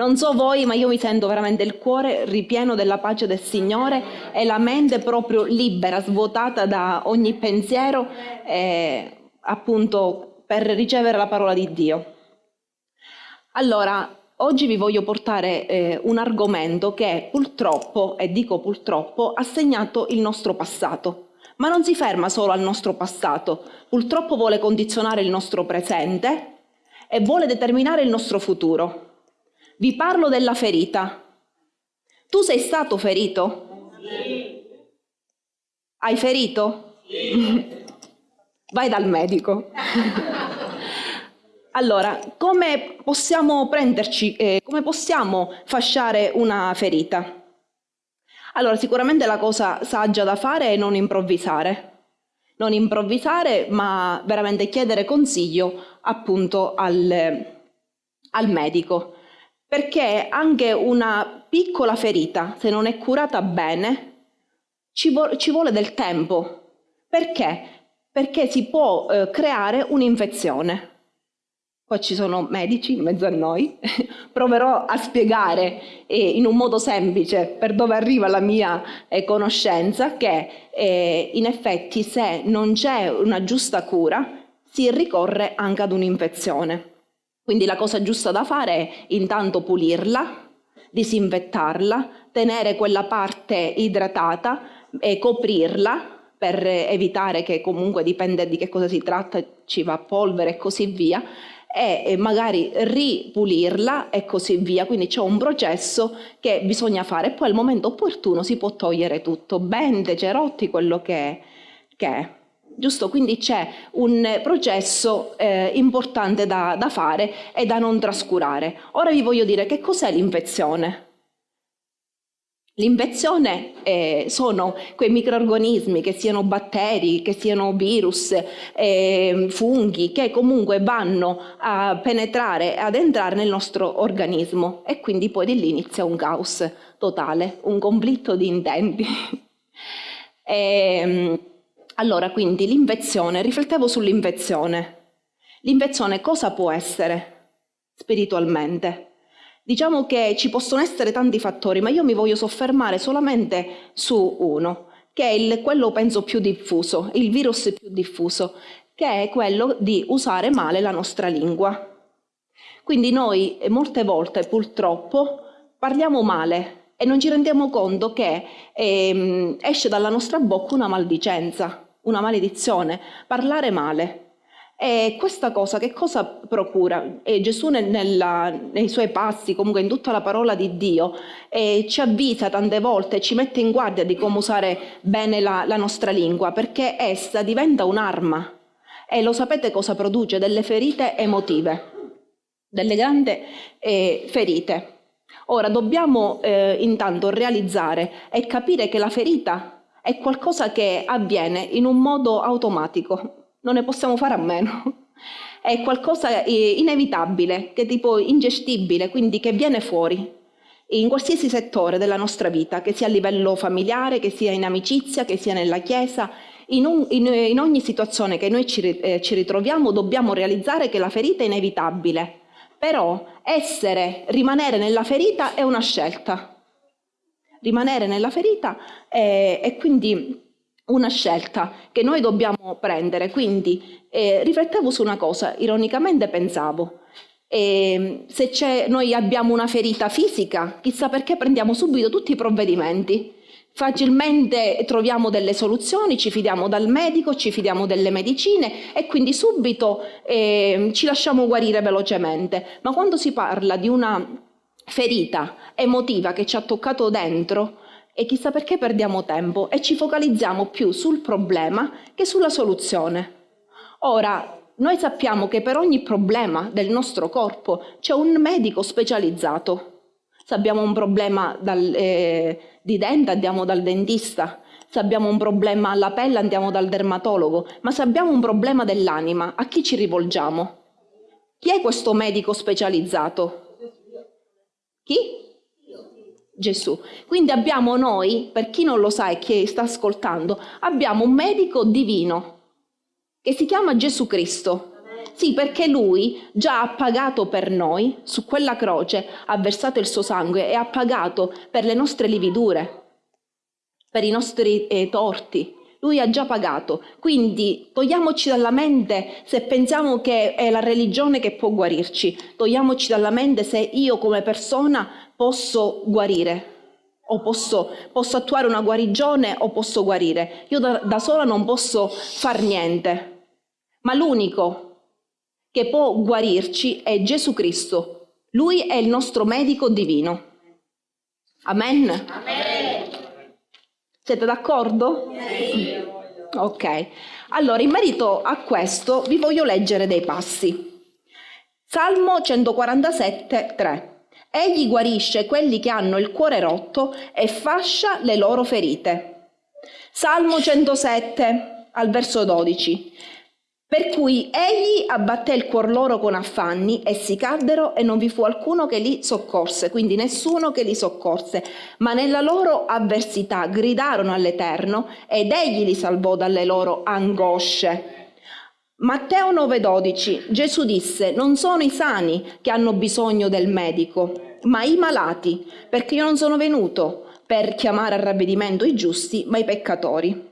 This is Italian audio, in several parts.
Non so voi, ma io mi sento veramente il cuore ripieno della pace del Signore e la mente proprio libera, svuotata da ogni pensiero, eh, appunto per ricevere la parola di Dio. Allora, oggi vi voglio portare eh, un argomento che purtroppo, e dico purtroppo, ha segnato il nostro passato ma non si ferma solo al nostro passato, purtroppo vuole condizionare il nostro presente e vuole determinare il nostro futuro. Vi parlo della ferita. Tu sei stato ferito? Sì. Hai ferito? Sì. Vai dal medico. allora, come possiamo prenderci, eh, come possiamo fasciare una ferita? Allora, sicuramente la cosa saggia da fare è non improvvisare. Non improvvisare, ma veramente chiedere consiglio appunto al, al medico. Perché anche una piccola ferita, se non è curata bene, ci, vo ci vuole del tempo. Perché? Perché si può eh, creare un'infezione. Poi ci sono medici in mezzo a noi, proverò a spiegare eh, in un modo semplice per dove arriva la mia eh, conoscenza che eh, in effetti se non c'è una giusta cura si ricorre anche ad un'infezione. Quindi la cosa giusta da fare è intanto pulirla, disinfettarla, tenere quella parte idratata e coprirla per evitare che comunque dipende di che cosa si tratta, ci va polvere e così via, e magari ripulirla e così via. Quindi c'è un processo che bisogna fare e poi al momento opportuno si può togliere tutto, bende, cerotti, quello che, che è. Giusto? Quindi c'è un processo eh, importante da, da fare e da non trascurare. Ora vi voglio dire che cos'è l'infezione. L'infezione eh, sono quei microorganismi, che siano batteri, che siano virus, eh, funghi, che comunque vanno a penetrare, ad entrare nel nostro organismo e quindi poi di lì inizia un caos totale, un conflitto di intenti. e, ehm, allora, quindi l'infezione, riflettevo sull'infezione. L'infezione cosa può essere spiritualmente? Diciamo che ci possono essere tanti fattori, ma io mi voglio soffermare solamente su uno, che è il, quello penso più diffuso, il virus più diffuso, che è quello di usare male la nostra lingua. Quindi noi molte volte purtroppo parliamo male e non ci rendiamo conto che ehm, esce dalla nostra bocca una maldicenza, una maledizione, parlare male. E questa cosa che cosa procura? E Gesù nella, nei suoi passi, comunque in tutta la parola di Dio, eh, ci avvisa tante volte, ci mette in guardia di come usare bene la, la nostra lingua, perché essa diventa un'arma. E lo sapete cosa produce? Delle ferite emotive, delle grandi eh, ferite. Ora dobbiamo eh, intanto realizzare e capire che la ferita è qualcosa che avviene in un modo automatico, non ne possiamo fare a meno. È qualcosa eh, inevitabile, che è tipo ingestibile, quindi che viene fuori in qualsiasi settore della nostra vita, che sia a livello familiare, che sia in amicizia, che sia nella chiesa, in, un, in, in ogni situazione che noi ci, eh, ci ritroviamo dobbiamo realizzare che la ferita è inevitabile, però essere, rimanere nella ferita è una scelta. Rimanere nella ferita è, è quindi una scelta che noi dobbiamo prendere. Quindi eh, riflettevo su una cosa, ironicamente pensavo, eh, se noi abbiamo una ferita fisica, chissà perché prendiamo subito tutti i provvedimenti. Facilmente troviamo delle soluzioni, ci fidiamo dal medico, ci fidiamo delle medicine e quindi subito eh, ci lasciamo guarire velocemente. Ma quando si parla di una ferita emotiva che ci ha toccato dentro, e chissà perché perdiamo tempo e ci focalizziamo più sul problema che sulla soluzione. Ora, noi sappiamo che per ogni problema del nostro corpo c'è un medico specializzato. Se abbiamo un problema dal, eh, di dente andiamo dal dentista, se abbiamo un problema alla pelle andiamo dal dermatologo, ma se abbiamo un problema dell'anima a chi ci rivolgiamo? Chi è questo medico specializzato? Chi? Gesù. Quindi abbiamo noi, per chi non lo sa e chi sta ascoltando, abbiamo un medico divino che si chiama Gesù Cristo. Sì, perché lui già ha pagato per noi, su quella croce ha versato il suo sangue e ha pagato per le nostre lividure, per i nostri eh, torti. Lui ha già pagato, quindi togliamoci dalla mente se pensiamo che è la religione che può guarirci, togliamoci dalla mente se io come persona posso guarire o posso, posso attuare una guarigione o posso guarire. Io da, da sola non posso far niente, ma l'unico che può guarirci è Gesù Cristo. Lui è il nostro medico divino. Amen? Amen. Siete d'accordo? Ok. Allora, in merito a questo vi voglio leggere dei passi. Salmo 147, 3. Egli guarisce quelli che hanno il cuore rotto e fascia le loro ferite. Salmo 107, al verso 12. Per cui egli abbatté il cuor loro con affanni, essi caddero e non vi fu alcuno che li soccorse, quindi nessuno che li soccorse, ma nella loro avversità gridarono all'Eterno ed egli li salvò dalle loro angosce. Matteo 9:12 Gesù disse, non sono i sani che hanno bisogno del medico, ma i malati, perché io non sono venuto per chiamare a ravvedimento i giusti, ma i peccatori.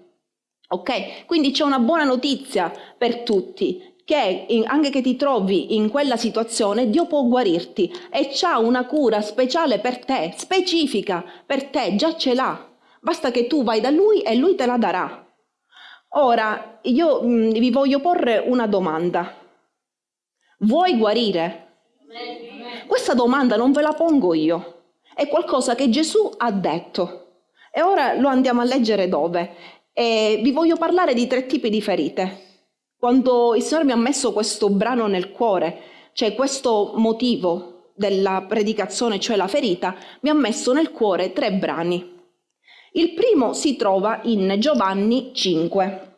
Ok? Quindi c'è una buona notizia per tutti, che anche che ti trovi in quella situazione, Dio può guarirti e c'ha una cura speciale per te, specifica per te, già ce l'ha. Basta che tu vai da Lui e Lui te la darà. Ora, io mh, mm, vi voglio porre una domanda. Vuoi guarire? Questa domanda non ve la pongo io, è qualcosa che Gesù ha detto. E ora lo andiamo a leggere dove? E vi voglio parlare di tre tipi di ferite. Quando il Signore mi ha messo questo brano nel cuore, cioè questo motivo della predicazione, cioè la ferita, mi ha messo nel cuore tre brani. Il primo si trova in Giovanni 5,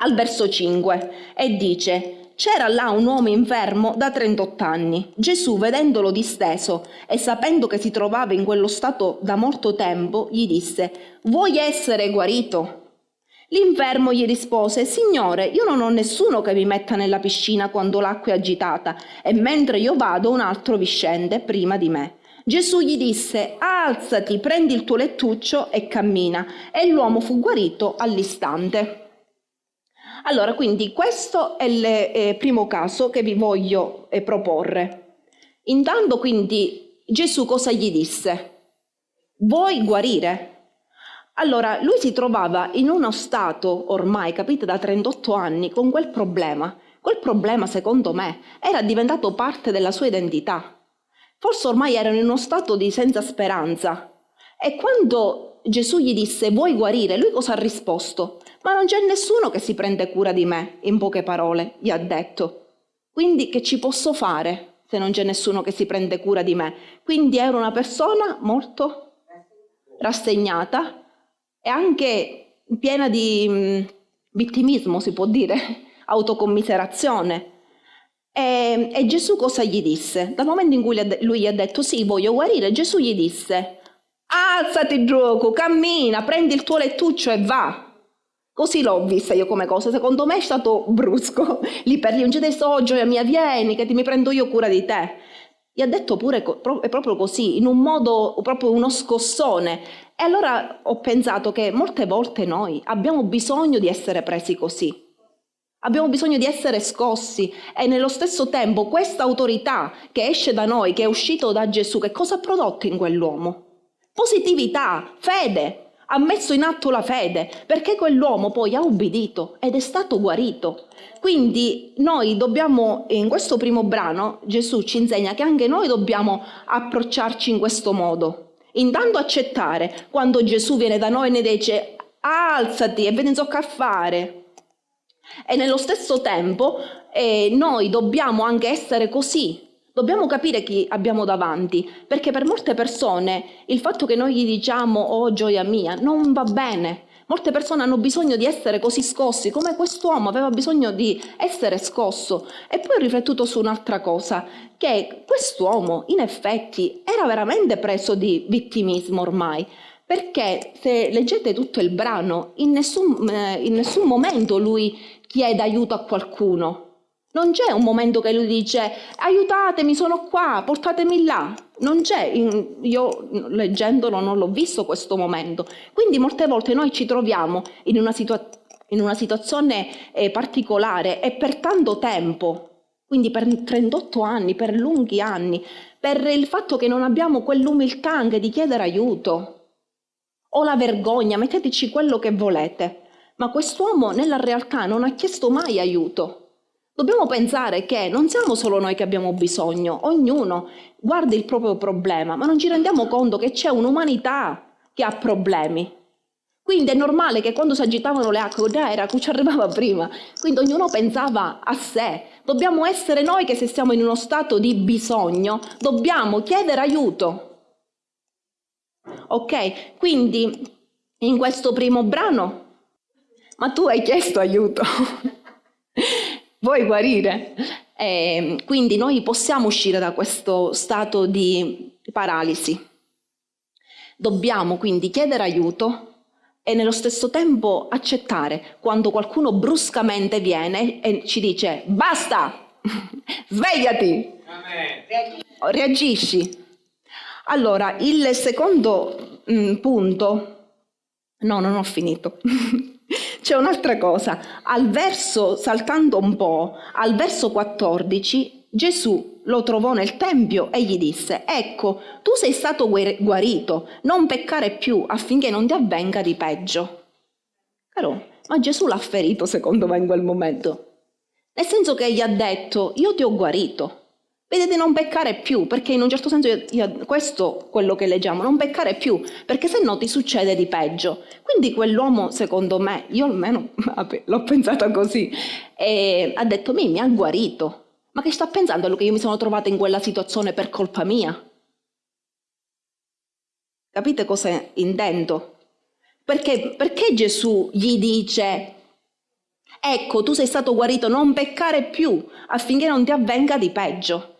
al verso 5, e dice c'era là un uomo infermo da 38 anni. Gesù, vedendolo disteso e sapendo che si trovava in quello stato da molto tempo, gli disse, vuoi essere guarito? L'infermo gli rispose, Signore, io non ho nessuno che mi metta nella piscina quando l'acqua è agitata e mentre io vado un altro vi scende prima di me. Gesù gli disse, alzati, prendi il tuo lettuccio e cammina. E l'uomo fu guarito all'istante. Allora, quindi questo è il eh, primo caso che vi voglio eh, proporre. Intanto quindi Gesù cosa gli disse? Vuoi guarire? Allora, lui si trovava in uno stato ormai, capite, da 38 anni, con quel problema. Quel problema, secondo me, era diventato parte della sua identità. Forse ormai erano in uno stato di senza speranza. E quando Gesù gli disse vuoi guarire, lui cosa ha risposto? Ma non c'è nessuno che si prende cura di me, in poche parole, gli ha detto. Quindi che ci posso fare se non c'è nessuno che si prende cura di me? Quindi ero una persona molto rassegnata, e anche piena di mh, vittimismo, si può dire, autocommiserazione. E, e, Gesù cosa gli disse? Dal momento in cui lui gli ha detto sì, voglio guarire, Gesù gli disse alzati gioco, cammina, prendi il tuo lettuccio e va. Così l'ho vista io come cosa, secondo me è stato brusco, lì per lì, un gioia so, gioia mia, vieni che ti mi prendo io cura di te. Gli ha detto pure, è proprio così, in un modo, proprio uno scossone. E allora ho pensato che molte volte noi abbiamo bisogno di essere presi così. Abbiamo bisogno di essere scossi e nello stesso tempo questa autorità che esce da noi, che è uscito da Gesù, che cosa ha prodotto in quell'uomo? Positività, fede, ha messo in atto la fede, perché quell'uomo poi ha ubbidito ed è stato guarito. Quindi noi dobbiamo, in questo primo brano, Gesù ci insegna che anche noi dobbiamo approcciarci in questo modo. Intanto accettare quando Gesù viene da noi e ne dice alzati e ve ne so che fare. E nello stesso tempo eh, noi dobbiamo anche essere così, Dobbiamo capire chi abbiamo davanti, perché per molte persone il fatto che noi gli diciamo oh gioia mia non va bene. Molte persone hanno bisogno di essere così scossi, come quest'uomo aveva bisogno di essere scosso. E poi ho riflettuto su un'altra cosa, che quest'uomo in effetti era veramente preso di vittimismo ormai, perché se leggete tutto il brano, in nessun, eh, in nessun momento lui chiede aiuto a qualcuno, Non c'è un momento che lui dice aiutatemi, sono qua, portatemi là. Non c'è, io leggendolo non l'ho visto questo momento. Quindi molte volte noi ci troviamo in una, situa- in una situazione eh, particolare e per tanto tempo, quindi per 38 anni, per lunghi anni, per il fatto che non abbiamo quell'umiltà anche di chiedere aiuto o la vergogna, metteteci quello che volete. Ma quest'uomo nella realtà non ha chiesto mai aiuto. Dobbiamo pensare che non siamo solo noi che abbiamo bisogno, ognuno guarda il proprio problema, ma non ci rendiamo conto che c'è un'umanità che ha problemi. Quindi è normale che quando si agitavano le acque, era ci arrivava prima, quindi ognuno pensava a sé. Dobbiamo essere noi che se siamo in uno stato di bisogno, dobbiamo chiedere aiuto. Ok? Quindi in questo primo brano, ma tu hai chiesto aiuto. vuoi guarire? Eh, quindi noi possiamo uscire da questo stato di paralisi. Dobbiamo quindi chiedere aiuto e nello stesso tempo accettare quando qualcuno bruscamente viene e ci dice basta, svegliati, reagisci. Allora, il secondo mh, mm, punto, no, non ho finito. C'è un'altra cosa, al verso, saltando un po', al verso 14, Gesù lo trovò nel Tempio e gli disse, ecco, tu sei stato guarito, non peccare più affinché non ti avvenga di peggio. Caro, ma Gesù l'ha ferito secondo me in quel momento. Nel senso che gli ha detto, io ti ho guarito, Vede di non peccare più, perché in un certo senso io, io, questo è quello che leggiamo, non peccare più, perché se no ti succede di peggio. Quindi quell'uomo, secondo me, io almeno l'ho pensata così, ha detto, mi ha guarito. Ma che sta pensando che io mi sono trovata in quella situazione per colpa mia? Capite cosa intendo? Perché, perché Gesù gli dice ecco tu sei stato guarito, non peccare più affinché non ti avvenga di peggio.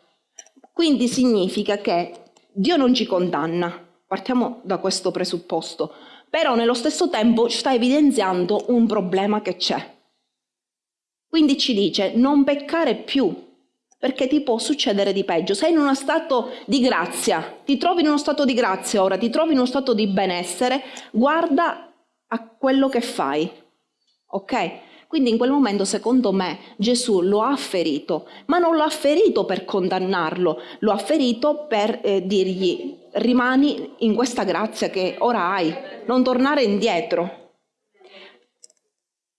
Quindi significa che Dio non ci condanna, partiamo da questo presupposto, però nello stesso tempo sta evidenziando un problema che c'è. Quindi ci dice non peccare più, perché ti può succedere di peggio. Sei in uno stato di grazia, ti trovi in uno stato di grazia ora, ti trovi in uno stato di benessere, guarda a quello che fai, ok? Quindi in quel momento, secondo me, Gesù lo ha ferito, ma non lo ha ferito per condannarlo, lo ha ferito per eh, dirgli rimani in questa grazia che ora hai, non tornare indietro.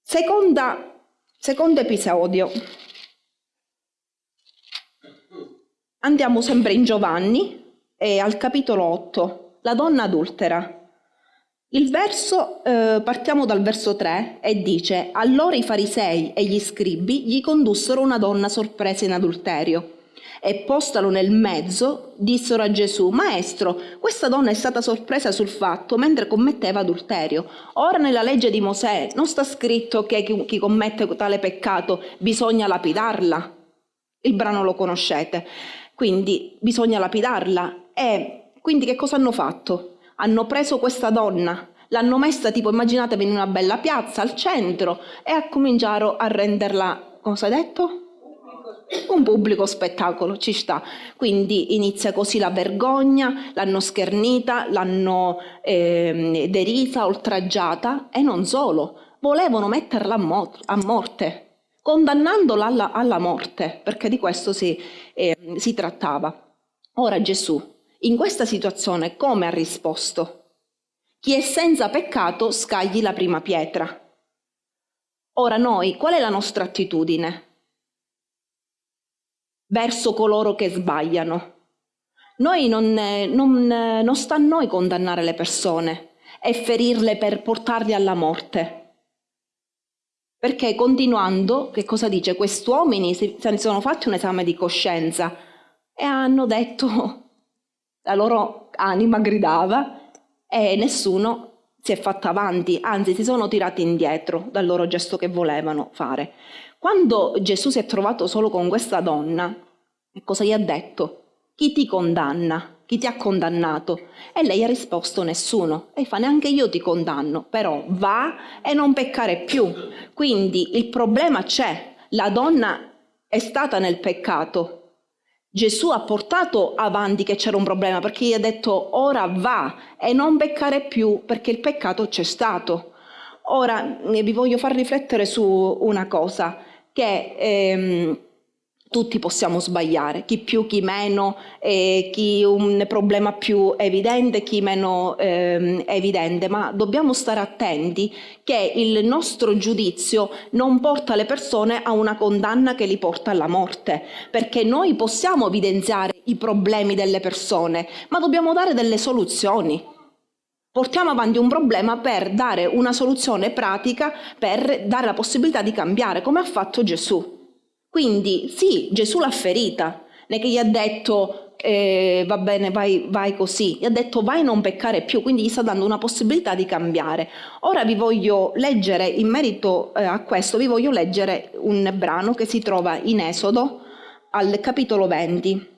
Seconda, secondo episodio. Andiamo sempre in Giovanni, e al capitolo 8, la donna adultera. Il verso, eh, partiamo dal verso 3 e dice, allora i farisei e gli scribi gli condussero una donna sorpresa in adulterio e postalo nel mezzo dissero a Gesù, Maestro, questa donna è stata sorpresa sul fatto mentre commetteva adulterio. Ora nella legge di Mosè non sta scritto che chi commette tale peccato bisogna lapidarla. Il brano lo conoscete. Quindi bisogna lapidarla. E quindi che cosa hanno fatto? Hanno preso questa donna, l'hanno messa tipo, immaginatevi, in una bella piazza al centro e a cominciato a renderla, cosa hai detto? Un pubblico spettacolo, ci sta. Quindi inizia così la vergogna, l'hanno schernita, l'hanno eh, derisa, oltraggiata e non solo, volevano metterla a, mo- a morte, condannandola alla, alla, morte, perché di questo si, eh, si trattava. Ora Gesù in questa situazione come ha risposto? Chi è senza peccato scagli la prima pietra. Ora noi, qual è la nostra attitudine? Verso coloro che sbagliano. Noi non, non, non sta a noi condannare le persone e ferirle per portarle alla morte. Perché continuando, che cosa dice? Quest'uomini si sono fatti un esame di coscienza e hanno detto la loro anima gridava e nessuno si è fatto avanti, anzi si sono tirati indietro dal loro gesto che volevano fare. Quando Gesù si è trovato solo con questa donna, cosa gli ha detto? Chi ti condanna? Chi ti ha condannato? E lei ha risposto nessuno. E fa neanche io ti condanno, però va e non peccare più. Quindi il problema c'è. La donna è stata nel peccato, Gesù ha portato avanti che c'era un problema perché gli ha detto ora va e non peccare più perché il peccato c'è stato. Ora vi voglio far riflettere su una cosa, che ehm, tutti possiamo sbagliare, chi più, chi meno, eh, chi un problema più evidente, chi meno eh, evidente, ma dobbiamo stare attenti che il nostro giudizio non porta le persone a una condanna che li porta alla morte, perché noi possiamo evidenziare i problemi delle persone, ma dobbiamo dare delle soluzioni. Portiamo avanti un problema per dare una soluzione pratica, per dare la possibilità di cambiare, come ha fatto Gesù. Quindi sì, Gesù l'ha ferita, non è che gli ha detto eh, va bene, vai, vai così, gli ha detto vai non peccare più, quindi gli sta dando una possibilità di cambiare. Ora vi voglio leggere, in merito eh, a questo, vi voglio leggere un brano che si trova in Esodo al capitolo 20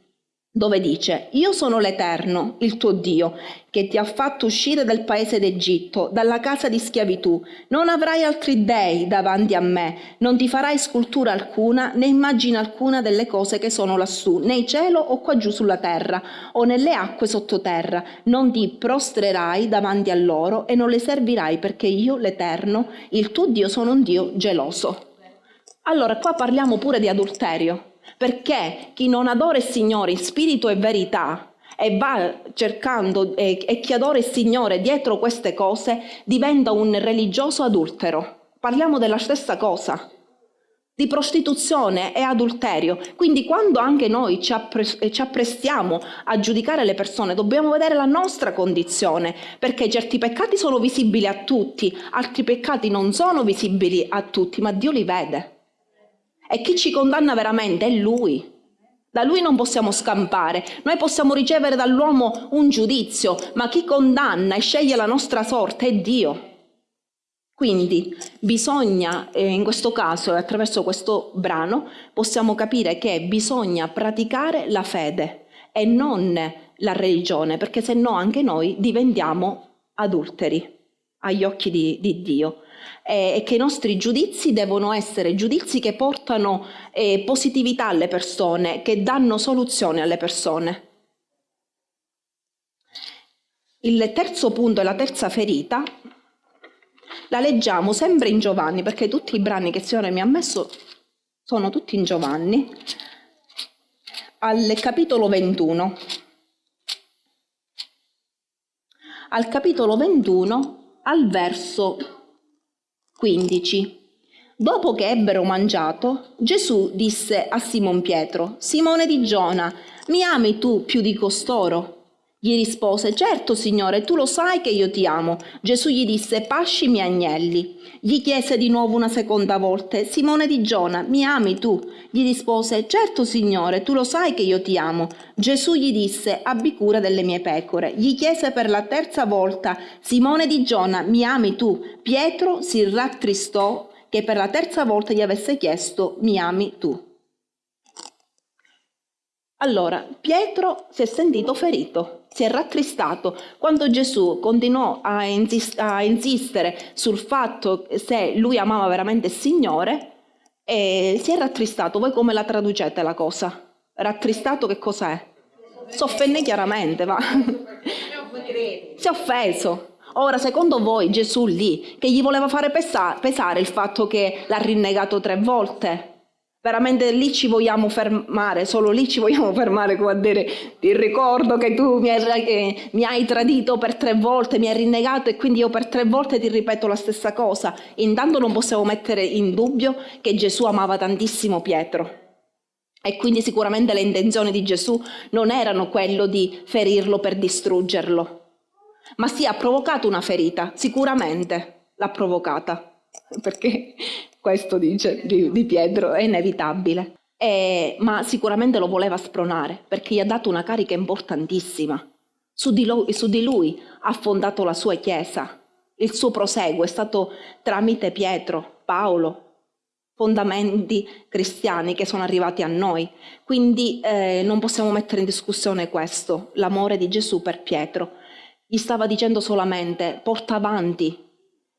dove dice Io sono l'Eterno, il tuo Dio, che ti ha fatto uscire dal paese d'Egitto, dalla casa di schiavitù. Non avrai altri dei davanti a me, non ti farai scultura alcuna, né immagine alcuna delle cose che sono lassù, né in cielo o qua giù sulla terra, o nelle acque sottoterra. Non ti prostrerai davanti a loro e non le servirai, perché io, l'Eterno, il tuo Dio, sono un Dio geloso. Allora, qua parliamo pure di adulterio perché chi non adora il Signore in spirito e verità e va cercando e, e chi adora il Signore dietro queste cose diventa un religioso adultero. Parliamo della stessa cosa di prostituzione e adulterio. Quindi quando anche noi ci, ci, apprestiamo a giudicare le persone, dobbiamo vedere la nostra condizione, perché certi peccati sono visibili a tutti, altri peccati non sono visibili a tutti, ma Dio li vede. E chi ci condanna veramente è Lui. Da Lui non possiamo scampare. Noi possiamo ricevere dall'uomo un giudizio, ma chi condanna e sceglie la nostra sorte è Dio. Quindi bisogna, eh, in questo caso attraverso questo brano, possiamo capire che bisogna praticare la fede e non la religione, perché se no anche noi diventiamo adulteri agli occhi di, di Dio e che i nostri giudizi devono essere giudizi che portano eh, positività alle persone, che danno soluzioni alle persone. Il terzo punto e la terza ferita la leggiamo sempre in Giovanni, perché tutti i brani che il Signore mi ha messo sono tutti in Giovanni, al capitolo 21. Al capitolo 21, al verso 15. Dopo che ebbero mangiato, Gesù disse a Simon Pietro, Simone di Giona, mi ami tu più di costoro? Gli rispose, certo Signore, tu lo sai che io ti amo. Gesù gli disse, pasci i miei agnelli. Gli chiese di nuovo una seconda volta, Simone di Giona, mi ami tu? Gli rispose, certo Signore, tu lo sai che io ti amo. Gesù gli disse, abbi cura delle mie pecore. Gli chiese per la terza volta, Simone di Giona, mi ami tu? Pietro si rattristò che per la terza volta gli avesse chiesto, mi ami tu? Allora, Pietro si è sentito ferito si è rattristato quando Gesù continuò a, insist- a insistere sul fatto se lui amava veramente il Signore e si è rattristato. Voi come la traducete la cosa? Rattristato che cos'è? Si offende chiaramente, va. si è offeso. Ora, secondo voi Gesù lì, che gli voleva fare pesa- pesare il fatto che l'ha rinnegato tre volte? Veramente lì ci vogliamo fermare, solo lì ci vogliamo fermare come a dire ti ricordo che tu mi hai, eh, mi hai, tradito per tre volte, mi hai rinnegato e quindi io per tre volte ti ripeto la stessa cosa. Intanto non possiamo mettere in dubbio che Gesù amava tantissimo Pietro. E quindi sicuramente le intenzioni di Gesù non erano quello di ferirlo per distruggerlo, ma sì ha provocato una ferita, sicuramente l'ha provocata perché questo dice di, di Pietro, è inevitabile. E, ma sicuramente lo voleva spronare perché gli ha dato una carica importantissima. Su di, lui, su di lui ha fondato la sua chiesa. Il suo proseguo è stato tramite Pietro, Paolo, fondamenti cristiani che sono arrivati a noi. Quindi eh, non possiamo mettere in discussione questo, l'amore di Gesù per Pietro. Gli stava dicendo solamente porta avanti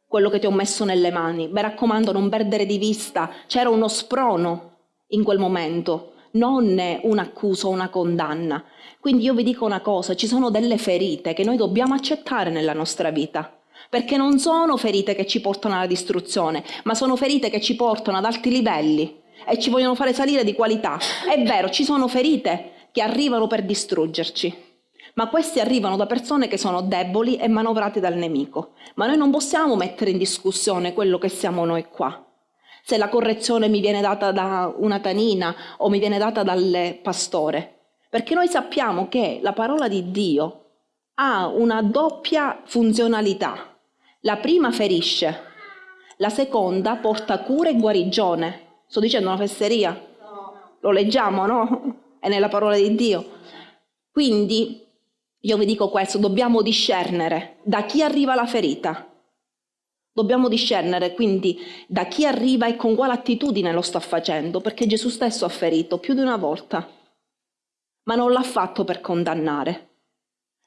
quello che ti ho messo nelle mani. Mi raccomando, non perdere di vista. C'era uno sprono in quel momento, non un'accusa una condanna. Quindi io vi dico una cosa, ci sono delle ferite che noi dobbiamo accettare nella nostra vita, perché non sono ferite che ci portano alla distruzione, ma sono ferite che ci portano ad alti livelli e ci vogliono fare salire di qualità. È vero, ci sono ferite che arrivano per distruggerci, ma questi arrivano da persone che sono deboli e manovrate dal nemico. Ma noi non possiamo mettere in discussione quello che siamo noi qua. Se la correzione mi viene data da una tanina o mi viene data dal pastore, perché noi sappiamo che la parola di Dio ha una doppia funzionalità. La prima ferisce, la seconda porta cura e guarigione. Sto dicendo una fesseria? Lo leggiamo, no? È nella parola di Dio. Quindi io vi dico questo, dobbiamo discernere da chi arriva la ferita. Dobbiamo discernere quindi da chi arriva e con quale attitudine lo sta facendo, perché Gesù stesso ha ferito più di una volta, ma non l'ha fatto per condannare.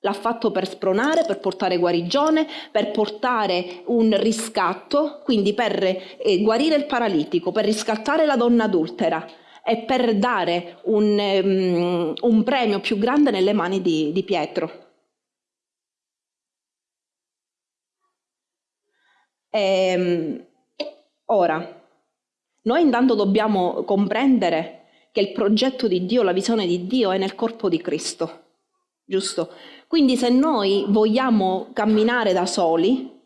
L'ha fatto per spronare, per portare guarigione, per portare un riscatto, quindi per eh, guarire il paralitico, per riscattare la donna adultera, e per dare un, um, un premio più grande nelle mani di, di Pietro. E, ehm, ora, noi intanto dobbiamo comprendere che il progetto di Dio, la visione di Dio è nel corpo di Cristo, giusto? Quindi se noi vogliamo camminare da soli,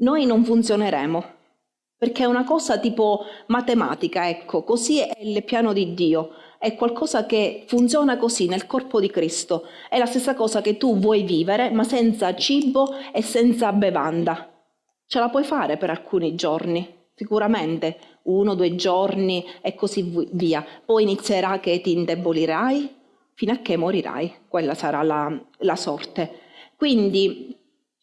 noi non funzioneremo perché è una cosa tipo matematica, ecco, così è il piano di Dio, è qualcosa che funziona così nel corpo di Cristo, è la stessa cosa che tu vuoi vivere ma senza cibo e senza bevanda. Ce la puoi fare per alcuni giorni, sicuramente, uno, due giorni e così via. Poi inizierà che ti indebolirai fino a che morirai, quella sarà la, la sorte. Quindi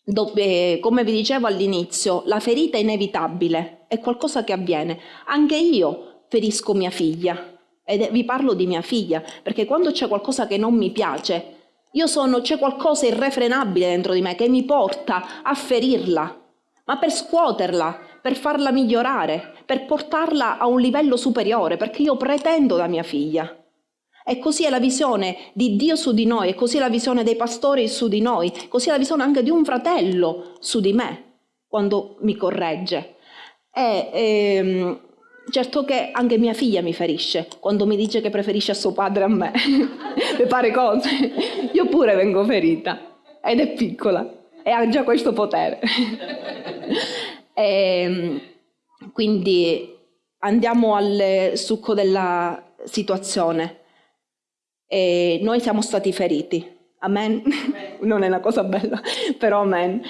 dove, come vi dicevo all'inizio, la ferita è inevitabile, è qualcosa che avviene. Anche io ferisco mia figlia, e vi parlo di mia figlia, perché quando c'è qualcosa che non mi piace, io sono, c'è qualcosa irrefrenabile dentro di me che mi porta a ferirla, ma per scuoterla, per farla migliorare, per portarla a un livello superiore, perché io pretendo da mia figlia. E così è la visione di Dio su di noi, e così è la visione dei pastori su di noi, così è la visione anche di un fratello su di me, quando mi corregge. E, ehm, certo che anche mia figlia mi ferisce, quando mi dice che preferisce a suo padre a me, per fare cose. Io pure vengo ferita, ed è piccola, e ha già questo potere. e, ehm, quindi andiamo al succo della situazione. E noi siamo stati feriti. Amen? amen. non è una cosa bella, però amen.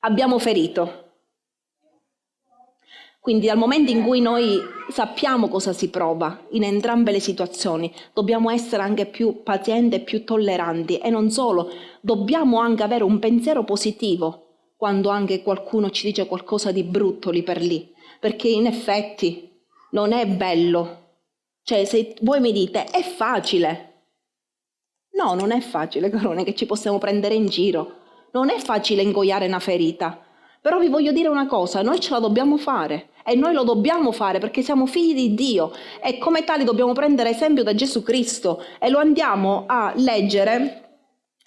Abbiamo ferito. Quindi dal momento in cui noi sappiamo cosa si prova in entrambe le situazioni, dobbiamo essere anche più pazienti e più tolleranti e non solo, dobbiamo anche avere un pensiero positivo quando anche qualcuno ci dice qualcosa di brutto lì per lì, perché in effetti non è bello. Cioè se voi mi dite è facile, No, non è facile, carone, che ci possiamo prendere in giro. Non è facile ingoiare una ferita. Però vi voglio dire una cosa, noi ce la dobbiamo fare e noi lo dobbiamo fare perché siamo figli di Dio e come tali dobbiamo prendere esempio da Gesù Cristo e lo andiamo a leggere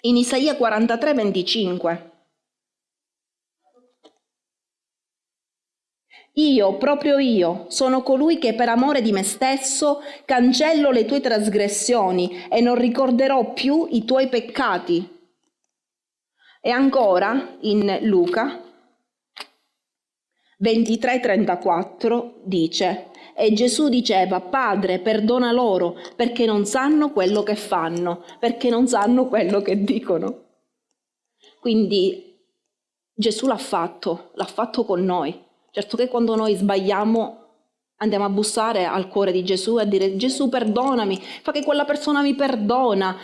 in Isaia 43, 25. Io, proprio io, sono colui che per amore di me stesso cancello le tue trasgressioni e non ricorderò più i tuoi peccati. E ancora in Luca 23:34 dice, e Gesù diceva, Padre, perdona loro perché non sanno quello che fanno, perché non sanno quello che dicono. Quindi Gesù l'ha fatto, l'ha fatto con noi. Certo che quando noi sbagliamo andiamo a bussare al cuore di Gesù e a dire Gesù perdonami, fa che quella persona mi perdona,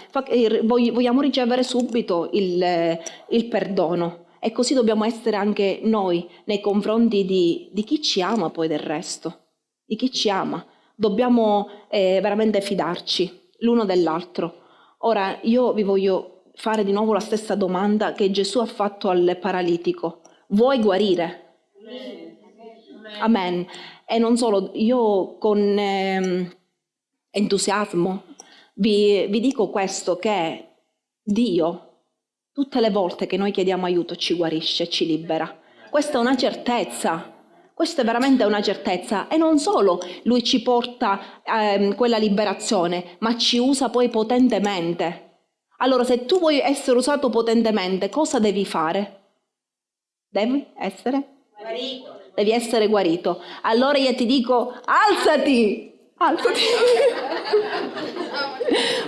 vogliamo ricevere subito il, il, perdono. E così dobbiamo essere anche noi nei confronti di, di chi ci ama poi del resto, di chi ci ama. Dobbiamo eh, veramente fidarci l'uno dell'altro. Ora io vi voglio fare di nuovo la stessa domanda che Gesù ha fatto al paralitico. Vuoi guarire? Amen. E non solo, io con, eh, entusiasmo. Vi, vi dico questo che Dio tutte le volte che noi chiediamo aiuto ci guarisce, ci libera. Questa è una certezza. Questa è veramente una certezza e non solo lui ci porta ehm, quella liberazione, ma ci usa poi potentemente. Allora, se tu vuoi essere usato potentemente, cosa devi fare? Devi essere? Guarito. Devi essere guarito. Allora io ti dico, alzati! Alzati!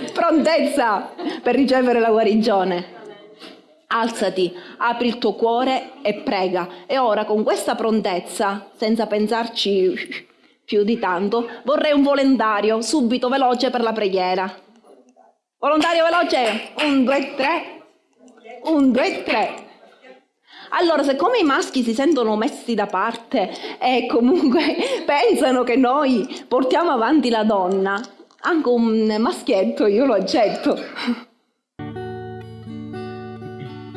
Prontezza per ricevere la guarigione. Alzati, apri il tuo cuore e prega. E ora con questa prontezza, senza pensarci più di tanto, vorrei un volontario subito veloce per la preghiera. Volontario veloce? Un, due, tre. Un, due, tre. Allora, siccome i maschi si sentono messi da parte e comunque pensano che noi portiamo avanti la donna, anche un maschietto io lo accetto.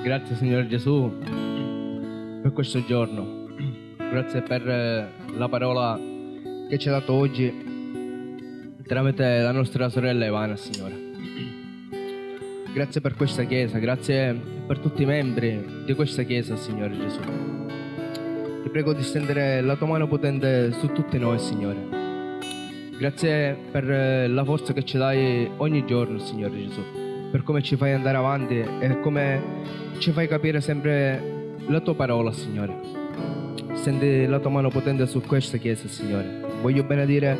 Grazie Signore Gesù per questo giorno, grazie per eh, la parola che ci ha dato oggi tramite la nostra sorella Ivana, Signore. Grazie per questa Chiesa, grazie per tutti i membri di questa Chiesa, Signore Gesù. Ti prego di stendere la tua mano potente su tutti noi, Signore. Grazie per eh, la forza che ci dai ogni giorno, Signore Gesù, per come ci fai andare avanti e come ci fai capire sempre la tua parola, Signore. Stendi la tua mano potente su questa chiesa, Signore. Voglio benedire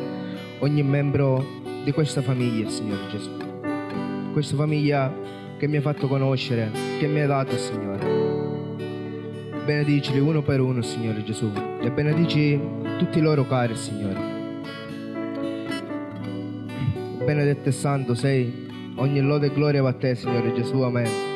ogni membro di questa famiglia, Signore Gesù. Questa famiglia che mi ha fatto conoscere, che mi hai dato, Signore. Benedicili uno per uno, Signore Gesù, e benedici tutti i loro cari, Signore. Benedetto e santo sei, ogni lode e gloria va a te, Signore Gesù, amen.